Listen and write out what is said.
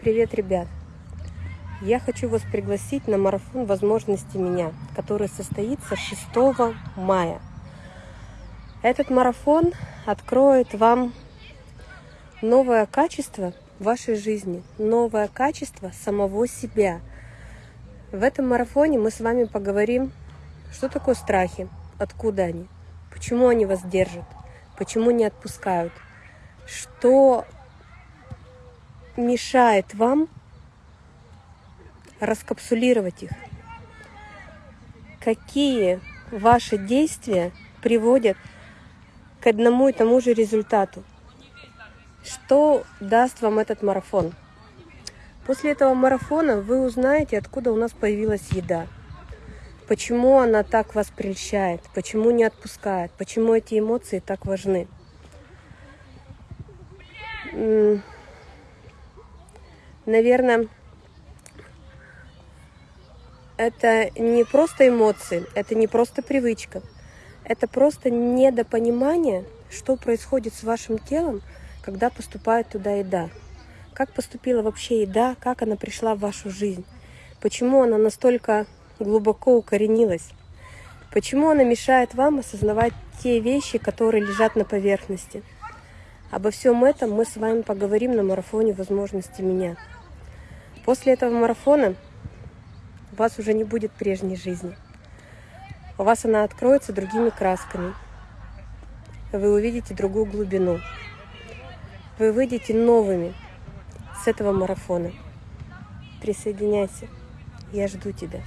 Привет, ребят! Я хочу вас пригласить на марафон возможности меня, который состоится 6 мая. Этот марафон откроет вам новое качество вашей жизни, новое качество самого себя. В этом марафоне мы с вами поговорим, что такое страхи, откуда они, почему они вас держат, почему не отпускают, что мешает вам раскапсулировать их? Какие ваши действия приводят к одному и тому же результату? Что даст вам этот марафон? После этого марафона вы узнаете, откуда у нас появилась еда. Почему она так вас прельщает, почему не отпускает, почему эти эмоции так важны наверное, это не просто эмоции, это не просто привычка, это просто недопонимание, что происходит с вашим телом, когда поступает туда еда. Как поступила вообще еда, как она пришла в вашу жизнь, почему она настолько глубоко укоренилась, почему она мешает вам осознавать те вещи, которые лежат на поверхности. Обо всем этом мы с вами поговорим на марафоне возможности меня. После этого марафона у вас уже не будет прежней жизни. У вас она откроется другими красками. Вы увидите другую глубину. Вы выйдете новыми с этого марафона. Присоединяйся. Я жду тебя.